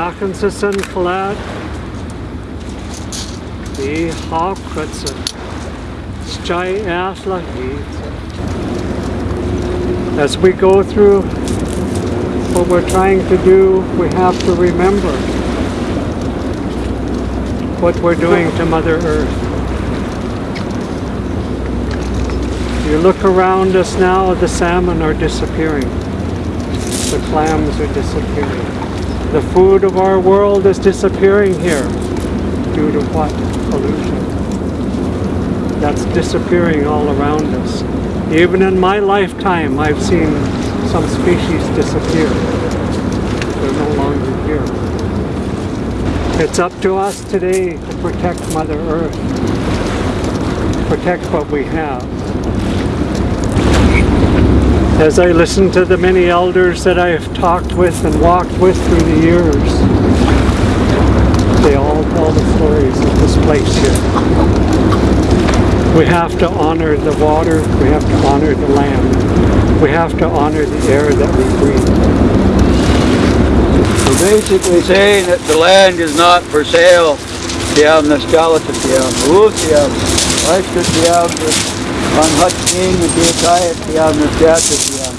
Achensisen flat. The Hawkritzer. Sky Asla As we go through what we're trying to do, we have to remember what we're doing to Mother Earth. You look around us now, the salmon are disappearing. The clams are disappearing. The food of our world is disappearing here. Due to what? Pollution. That's disappearing all around us. Even in my lifetime, I've seen some species disappear. They're no longer here. It's up to us today to protect Mother Earth, protect what we have. As I listen to the many elders that I have talked with and walked with through the years, they all tell the stories of this place here. We have to honor the water, we have to honor the land, we have to honor the air that we breathe. We're basically saying that the land is not for sale. Tiam na skeleton tiam. Utiam. Tiam on Hutching and be tired tiam na skeleton tiam.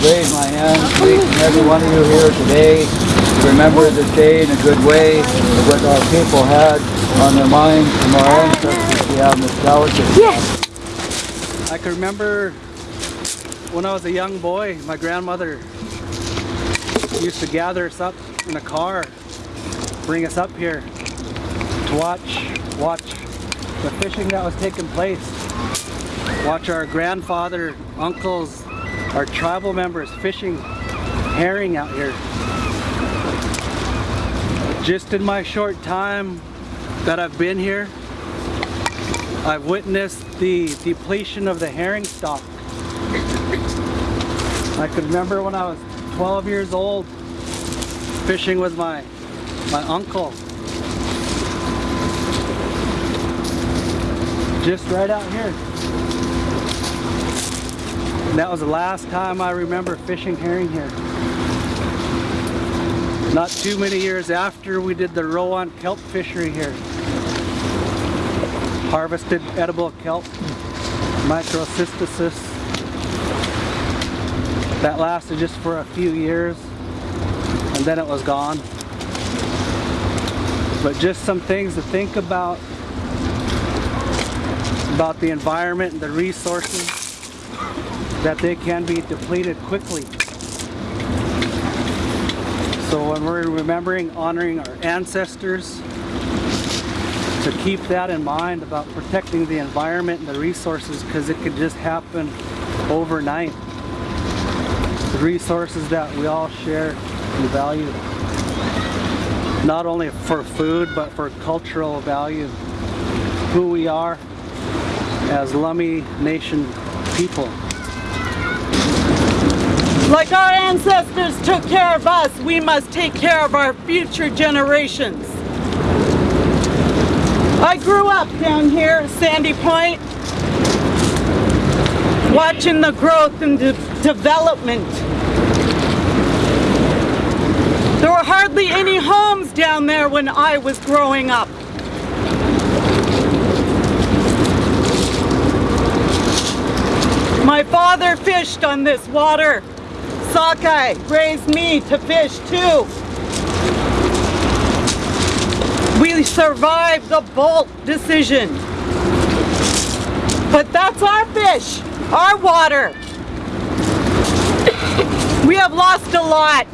Raise my hand, and every one of you here today. Remember this day in a good way, what our people had on their minds from our ancestors. We have nostalgia. I can remember when I was a young boy, my grandmother used to gather us up in a car, bring us up here to watch, watch the fishing that was taking place. Watch our grandfather, uncles, our tribal members fishing herring out here. Just in my short time that I've been here, I've witnessed the depletion of the herring stock. I could remember when I was 12 years old fishing with my my uncle. Just right out here. And that was the last time I remember fishing herring here. Not too many years after we did the roe on kelp fishery here. Harvested edible kelp, microcystisis. That lasted just for a few years and then it was gone. But just some things to think about about the environment and the resources that they can be depleted quickly. So when we're remembering honoring our ancestors, to keep that in mind about protecting the environment and the resources because it could just happen overnight. The resources that we all share and value. Not only for food but for cultural value. Who we are as Lummi Nation people. Like our ancestors took care of us, we must take care of our future generations. I grew up down here at Sandy Point, watching the growth and de development. There were hardly any homes down there when I was growing up. My father fished on this water. Sockeye raised me to fish too. We survived the Boldt decision. But that's our fish, our water. we have lost a lot.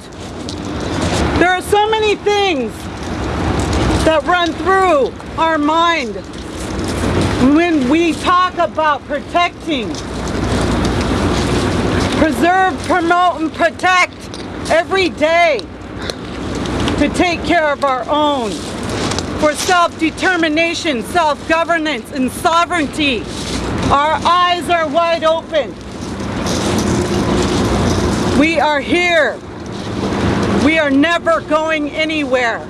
There are so many things that run through our mind when we talk about protecting preserve, promote, and protect every day to take care of our own for self-determination, self-governance, and sovereignty. Our eyes are wide open. We are here. We are never going anywhere.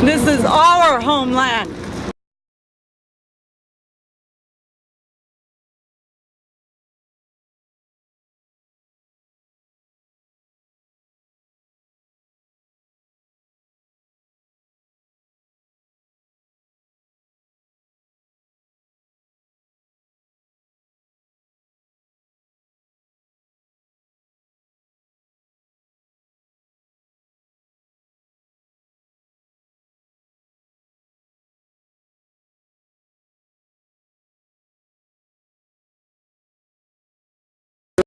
This is our homeland.